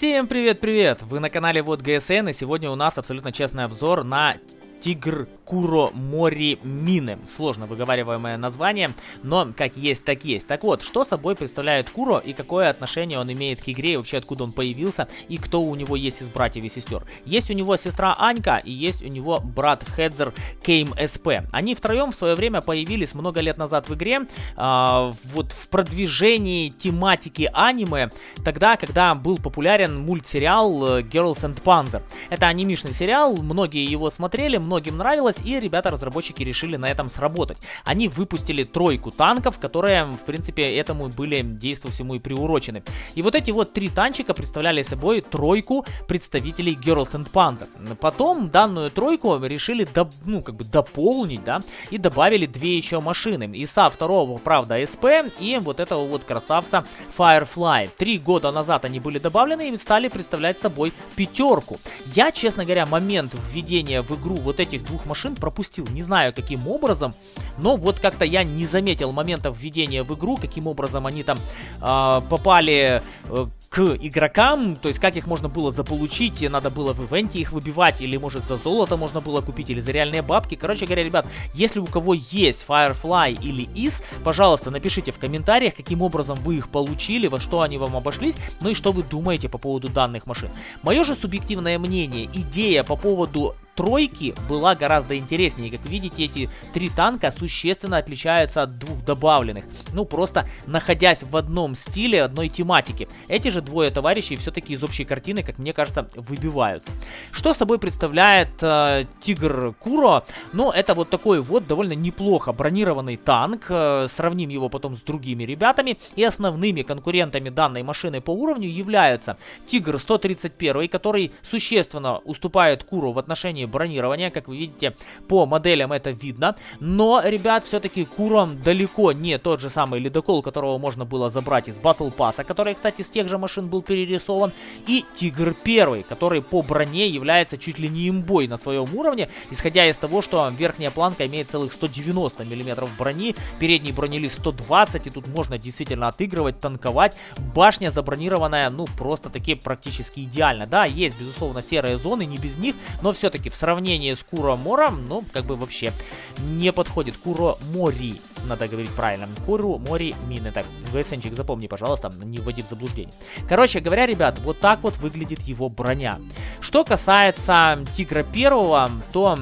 Всем привет-привет! Вы на канале Вот ГСН и сегодня у нас абсолютно честный обзор на Тигр Куро Мори Мины. Сложно выговариваемое название, но как есть, так есть. Так вот, что собой представляет Куро и какое отношение он имеет к игре, и вообще откуда он появился, и кто у него есть из братьев и сестер. Есть у него сестра Анька и есть у него брат Хедзер Кейм СП. Они втроем в свое время появились много лет назад в игре, э, вот в продвижении тематики аниме, тогда, когда был популярен мультсериал э, Girls and Panzer. Это анимишный сериал, многие его смотрели, многим нравилось, и ребята-разработчики решили на этом сработать. Они выпустили тройку танков, которые, в принципе, этому были действу всему и приурочены. И вот эти вот три танчика представляли собой тройку представителей Girls and Panzer. Потом данную тройку решили, до, ну, как бы дополнить, да, и добавили две еще машины. ИСа второго, правда, СП, и вот этого вот красавца Firefly. Три года назад они были добавлены и стали представлять собой пятерку. Я, честно говоря, момент введения в игру вот этих двух машин пропустил. Не знаю, каким образом, но вот как-то я не заметил момента введения в игру, каким образом они там э, попали э, к игрокам, то есть как их можно было заполучить, надо было в ивенте их выбивать, или может за золото можно было купить, или за реальные бабки. Короче говоря, ребят, если у кого есть Firefly или IS, пожалуйста, напишите в комментариях, каким образом вы их получили, во что они вам обошлись, ну и что вы думаете по поводу данных машин. Мое же субъективное мнение, идея по поводу тройки была гораздо интереснее. Как видите, эти три танка существенно отличаются от двух добавленных. Ну, просто находясь в одном стиле, одной тематике. Эти же двое товарищей все-таки из общей картины, как мне кажется, выбиваются. Что собой представляет э, Тигр Куро? Ну, это вот такой вот довольно неплохо бронированный танк. Э, сравним его потом с другими ребятами. И основными конкурентами данной машины по уровню являются Тигр 131, который существенно уступает Куру в отношении бронирования. Как вы видите, по моделям это видно. Но, ребят, все-таки Курон далеко не тот же самый ледокол, которого можно было забрать из Battle Pass, который, кстати, с тех же машин был перерисован. И Тигр первый, который по броне является чуть ли не имбой на своем уровне, исходя из того, что верхняя планка имеет целых 190 мм брони, передний бронелист 120, и тут можно действительно отыгрывать, танковать. Башня забронированная, ну, просто таки практически идеально. Да, есть, безусловно, серые зоны, не без них, но все-таки в сравнении с Куро Мором, ну, как бы вообще не подходит. Куро Мори, надо говорить правильно. Куру Мори Мины. Так, ГСНчик, запомни, пожалуйста, не вводи в заблуждение. Короче говоря, ребят, вот так вот выглядит его броня. Что касается Тигра Первого, то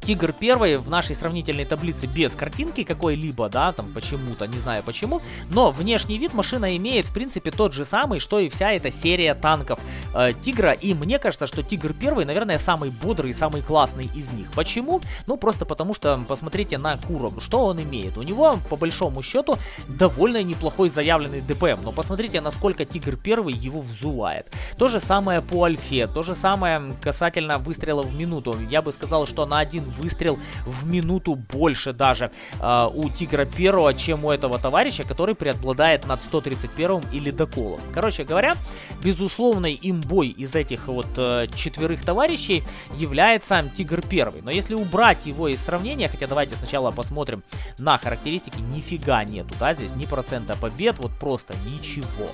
Тигр первый в нашей сравнительной таблице без картинки какой-либо, да, там почему-то, не знаю почему, но внешний вид машина имеет, в принципе, тот же самый, что и вся эта серия танков э, Тигра, и мне кажется, что Тигр первый, наверное, самый бодрый и самый классный из них. Почему? Ну, просто потому что, посмотрите на Куру, что он имеет. У него, по большому счету, довольно неплохой заявленный ДПМ, но посмотрите, насколько Тигр первый его взувает. То же самое по Альфе, то же самое касательно выстрела в минуту. Я бы сказал, что на один выстрел в минуту больше даже э, у Тигра Первого, чем у этого товарища, который преобладает над 131 и Ледоколом. Короче говоря, безусловной имбой из этих вот э, четверых товарищей является Тигр Первый. Но если убрать его из сравнения, хотя давайте сначала посмотрим на характеристики, нифига нету, да, здесь ни процента побед, вот просто ничего.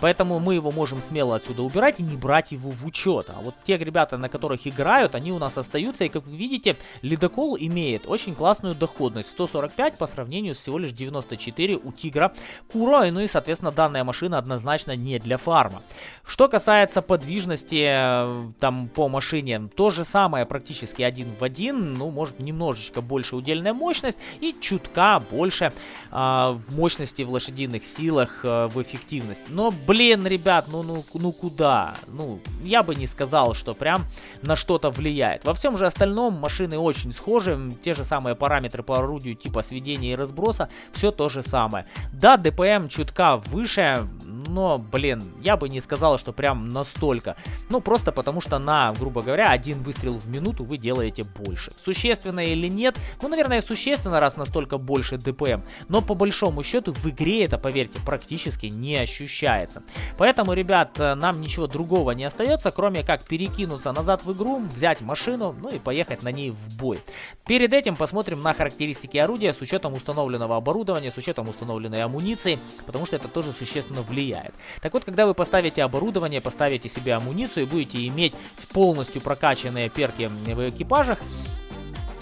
Поэтому мы его можем смело отсюда убирать и не брать его в учет. А вот те ребята, на которых играют, они у нас остаются, и как вы видите, Ледокол имеет очень классную доходность 145 по сравнению с всего лишь 94 у Тигра Куро, ну и соответственно данная машина однозначно не для фарма. Что касается подвижности э, там по машине, то же самое практически один в один, ну может немножечко больше удельная мощность и чутка больше э, мощности в лошадиных силах э, в эффективность. Но блин, ребят, ну, ну, ну куда? Ну, я бы не сказал, что прям на что-то влияет. Во всем же остальном машины очень схожи, те же самые параметры по орудию типа сведения и разброса, все то же самое. Да, ДПМ чутка выше, но, блин, я бы не сказал, что прям настолько. Ну, просто потому что на, грубо говоря, один выстрел в минуту вы делаете больше. Существенно или нет? Ну, наверное, существенно, раз настолько больше ДПМ. Но по большому счету в игре это, поверьте, практически не ощущается. Поэтому, ребят, нам ничего другого не остается, кроме как перекинуться назад в игру, взять машину, ну и поехать на ней в бой. Перед этим посмотрим на характеристики орудия с учетом установленного оборудования, с учетом установленной амуниции, потому что это тоже существенно влияет влияет. Так вот, когда вы поставите оборудование, поставите себе амуницию и будете иметь полностью прокачанные перки в экипажах,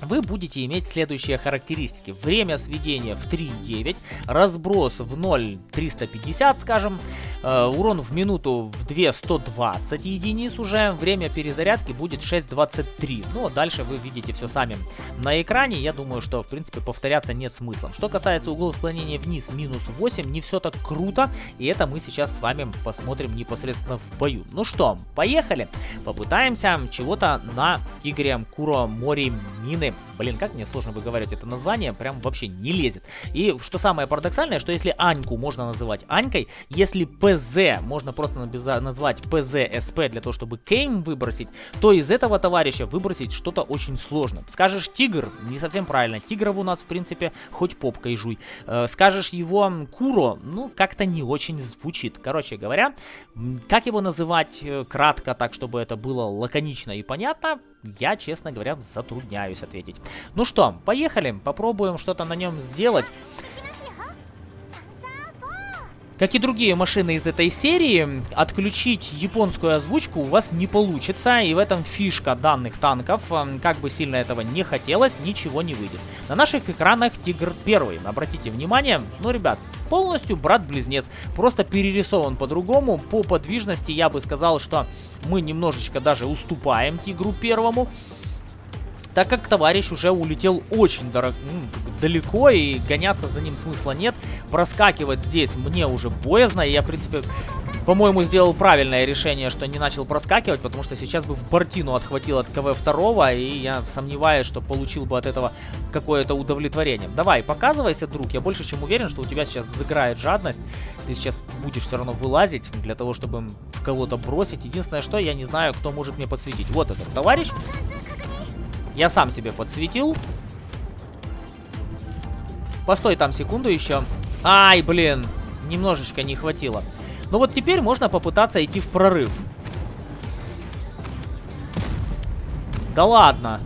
вы будете иметь следующие характеристики. Время сведения в 3.9, разброс в 0.350, скажем, э, урон в минуту в 2.120 единиц уже, время перезарядки будет 6.23. Ну, а дальше вы видите все сами на экране, я думаю, что, в принципе, повторяться нет смысла. Что касается углов склонения вниз, минус 8, не все так круто, и это мы сейчас с вами посмотрим непосредственно в бою. Ну что, поехали, попытаемся чего-то на Тигре Куро Мори Мины Блин, как мне сложно выговаривать это название, прям вообще не лезет. И что самое парадоксальное, что если Аньку можно называть Анькой, если ПЗ можно просто назвать ПЗ-СП для того, чтобы Кейм выбросить, то из этого товарища выбросить что-то очень сложно. Скажешь Тигр, не совсем правильно. Тигров у нас, в принципе, хоть попкой жуй. Э, скажешь его Куро, ну, как-то не очень звучит. Короче говоря, как его называть э, кратко, так, чтобы это было лаконично и понятно, я, честно говоря, затрудняюсь ответить. Ну что, поехали, попробуем что-то на нем сделать. Как и другие машины из этой серии, отключить японскую озвучку у вас не получится, и в этом фишка данных танков. Как бы сильно этого не хотелось, ничего не выйдет. На наших экранах Тигр первый. Обратите внимание, ну, ребят, полностью брат-близнец, просто перерисован по-другому. По подвижности я бы сказал, что мы немножечко даже уступаем Тигру первому так как товарищ уже улетел очень дорог, ну, далеко и гоняться за ним смысла нет. Проскакивать здесь мне уже боязно, и я, в принципе, по-моему, сделал правильное решение, что не начал проскакивать, потому что сейчас бы в бортину отхватил от КВ-2, и я сомневаюсь, что получил бы от этого какое-то удовлетворение. Давай, показывайся, друг, я больше чем уверен, что у тебя сейчас заграет жадность, ты сейчас будешь все равно вылазить для того, чтобы кого-то бросить. Единственное, что я не знаю, кто может мне подсветить. Вот этот товарищ. Я сам себе подсветил. Постой там секунду еще. Ай, блин, немножечко не хватило. Ну вот теперь можно попытаться идти в прорыв. Да ладно.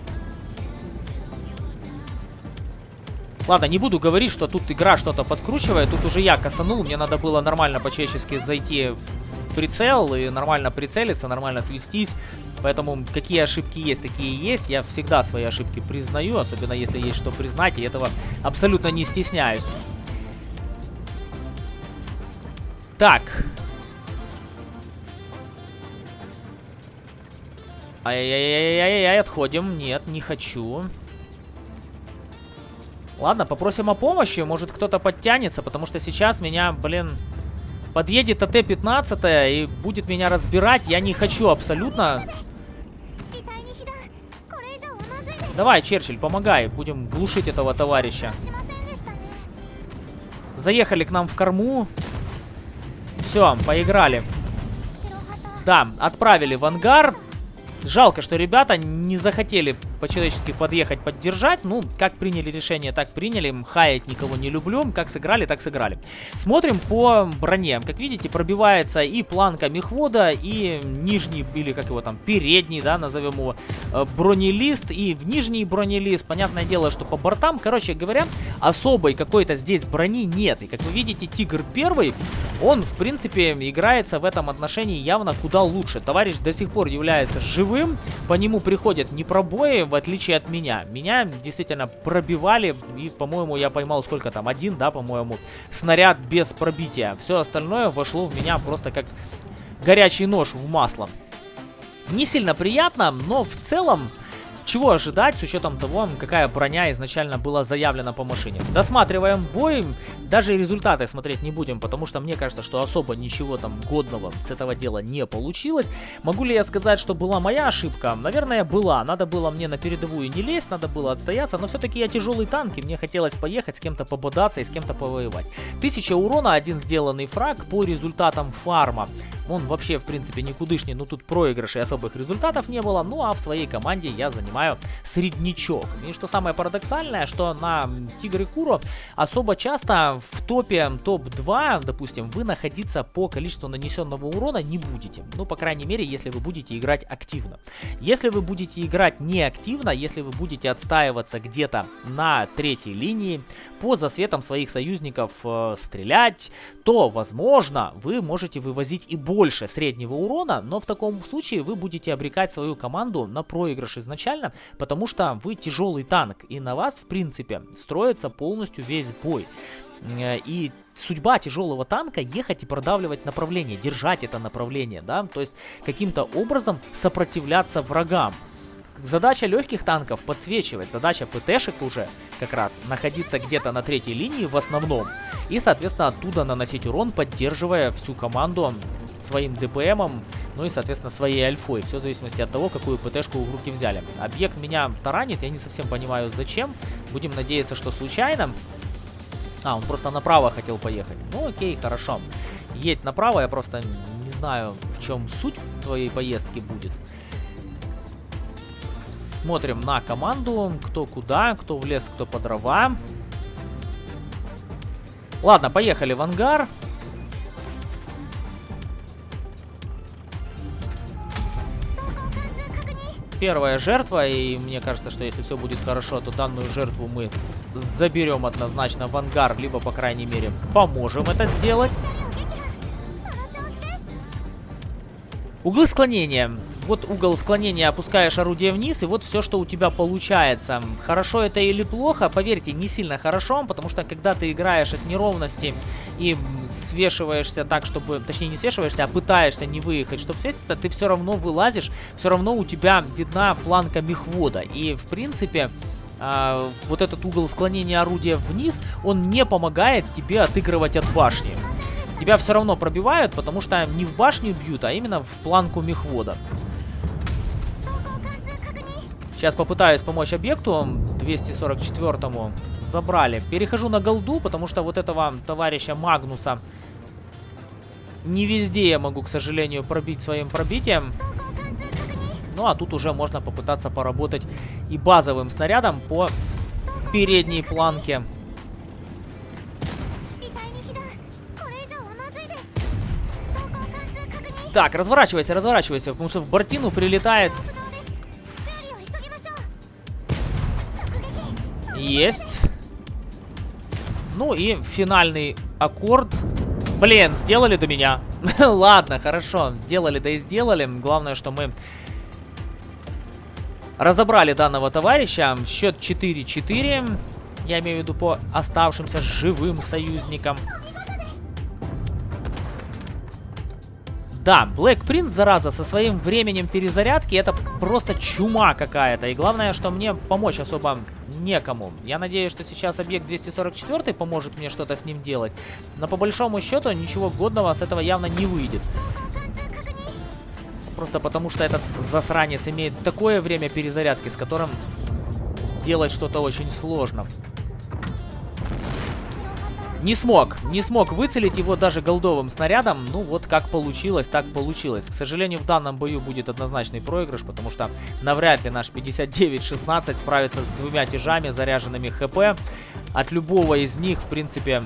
Ладно, не буду говорить, что тут игра что-то подкручивает. Тут уже я косанул. Мне надо было нормально по-человечески зайти в прицел и нормально прицелиться, нормально свестись. Поэтому какие ошибки есть, такие есть. Я всегда свои ошибки признаю, особенно если есть что признать, и этого абсолютно не стесняюсь. Так. Ай-яй-яй-яй-яй, отходим. Нет, не хочу. Ладно, попросим о помощи. Может, кто-то подтянется, потому что сейчас меня, блин, подъедет АТ-15 и будет меня разбирать. Я не хочу абсолютно. Давай, Черчилль, помогай. Будем глушить этого товарища. Заехали к нам в корму. Все, поиграли. Да, отправили в ангар. Жалко, что ребята не захотели по-человечески подъехать, поддержать. Ну, как приняли решение, так приняли. Хаять никого не люблю. Как сыграли, так сыграли. Смотрим по броне. Как видите, пробивается и планка мехвода, и нижний, или как его там, передний, да, назовем его, э, бронелист, и в нижний бронелист. Понятное дело, что по бортам, короче говоря, особой какой-то здесь брони нет. И как вы видите, Тигр первый, он, в принципе, играется в этом отношении явно куда лучше. Товарищ до сих пор является живым, по нему приходят не пробои, в отличие от меня. Меня действительно пробивали, и, по-моему, я поймал сколько там, один, да, по-моему, снаряд без пробития. Все остальное вошло в меня просто как горячий нож в масло. Не сильно приятно, но в целом чего ожидать с учетом того, какая броня изначально была заявлена по машине? Досматриваем бой, даже результаты смотреть не будем, потому что мне кажется, что особо ничего там годного с этого дела не получилось. Могу ли я сказать, что была моя ошибка? Наверное, была. Надо было мне на передовую не лезть, надо было отстояться, но все-таки я тяжелый танк, и мне хотелось поехать с кем-то пободаться и с кем-то повоевать. Тысяча урона, один сделанный фраг по результатам фарма. он вообще, в принципе, никудышний, но тут проигрышей особых результатов не было, ну а в своей команде я занимаю среднячок. И что самое парадоксальное, что на Тигр и Куро особо часто в топе топ-2, допустим, вы находиться по количеству нанесенного урона не будете. Ну, по крайней мере, если вы будете играть активно. Если вы будете играть неактивно, если вы будете отстаиваться где-то на третьей линии, по засветам своих союзников э, стрелять, то, возможно, вы можете вывозить и больше среднего урона, но в таком случае вы будете обрекать свою команду на проигрыш изначально, потому что вы тяжелый танк, и на вас, в принципе, строится полностью весь бой. Э, и судьба тяжелого танка ехать и продавливать направление, держать это направление, да, то есть каким-то образом сопротивляться врагам. Задача легких танков подсвечивать, задача ПТшек уже как раз находиться где-то на третьей линии в основном. И, соответственно, оттуда наносить урон, поддерживая всю команду своим ДПМом, ну и, соответственно, своей альфой. Все в зависимости от того, какую ПТшку в руки взяли. Объект меня таранит, я не совсем понимаю зачем. Будем надеяться, что случайно. А, он просто направо хотел поехать. Ну окей, хорошо. Едь направо, я просто не знаю, в чем суть твоей поездки будет. Смотрим на команду, кто куда, кто в лес, кто по дрова. Ладно, поехали в ангар. Первая жертва, и мне кажется, что если все будет хорошо, то данную жертву мы заберем однозначно в ангар, либо, по крайней мере, поможем это сделать. Углы склонения. Вот угол склонения опускаешь орудие вниз, и вот все, что у тебя получается. Хорошо это или плохо, поверьте, не сильно хорошо, потому что когда ты играешь от неровности и свешиваешься так, чтобы... Точнее, не свешиваешься, а пытаешься не выехать, чтобы свеситься, ты все равно вылазишь, все равно у тебя видна планка мехвода. И, в принципе... А, вот этот угол склонения орудия вниз, он не помогает тебе отыгрывать от башни тебя все равно пробивают, потому что не в башню бьют, а именно в планку мехвода. Сейчас попытаюсь помочь объекту 244-му. Забрали. Перехожу на голду, потому что вот этого товарища Магнуса не везде я могу, к сожалению, пробить своим пробитием. Ну, а тут уже можно попытаться поработать и базовым снарядом по передней планке. Так, разворачивайся, разворачивайся, потому что в Бортину прилетает... Есть. Ну и финальный аккорд. Блин, сделали до меня. Ладно, хорошо, сделали, да и сделали. Главное, что мы разобрали данного товарища. Счет 4-4. Я имею в виду по оставшимся живым союзникам. Да, Black Prince, зараза, со своим временем перезарядки, это просто чума какая-то. И главное, что мне помочь особо некому. Я надеюсь, что сейчас объект 244 поможет мне что-то с ним делать. Но по большому счету ничего годного с этого явно не выйдет. Просто потому, что этот засранец имеет такое время перезарядки, с которым делать что-то очень сложно. Не смог, не смог выцелить его даже голдовым снарядом. Ну вот как получилось, так получилось. К сожалению, в данном бою будет однозначный проигрыш, потому что навряд ли наш 59-16 справится с двумя тяжами, заряженными ХП. От любого из них, в принципе,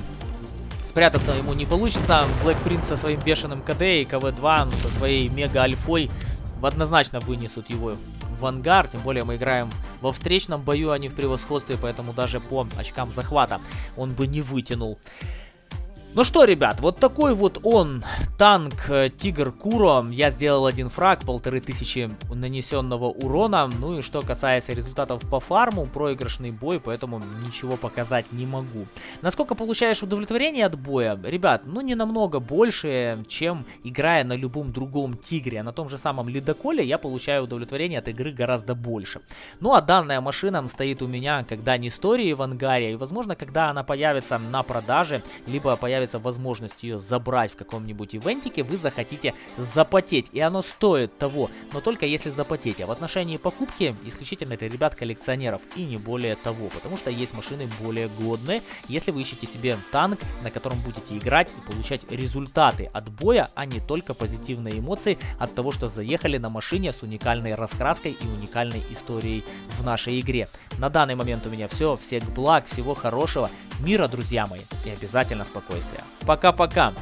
спрятаться ему не получится. Black Prince со своим бешеным КД и КВ-2 со своей мега-альфой однозначно вынесут его в ангар. Тем более мы играем во встречном бою, а не в превосходстве, поэтому даже по очкам захвата он бы не вытянул. Ну что, ребят, вот такой вот он, танк э, Тигр Куро. Я сделал один фраг, полторы тысячи нанесенного урона. Ну и что касается результатов по фарму, проигрышный бой, поэтому ничего показать не могу. Насколько получаешь удовлетворение от боя? Ребят, ну не намного больше, чем играя на любом другом Тигре. На том же самом Ледоколе я получаю удовлетворение от игры гораздо больше. Ну а данная машина стоит у меня, когда не истории в ангаре, и возможно, когда она появится на продаже, либо появится появится возможность ее забрать в каком-нибудь ивентике, вы захотите запотеть. И оно стоит того, но только если запотеть. А в отношении покупки исключительно это ребят коллекционеров и не более того. Потому что есть машины более годные, если вы ищете себе танк, на котором будете играть и получать результаты от боя, а не только позитивные эмоции от того, что заехали на машине с уникальной раскраской и уникальной историей в нашей игре. На данный момент у меня все. Всех благ, всего хорошего, мира, друзья мои, и обязательно спокойствия. Пока-пока!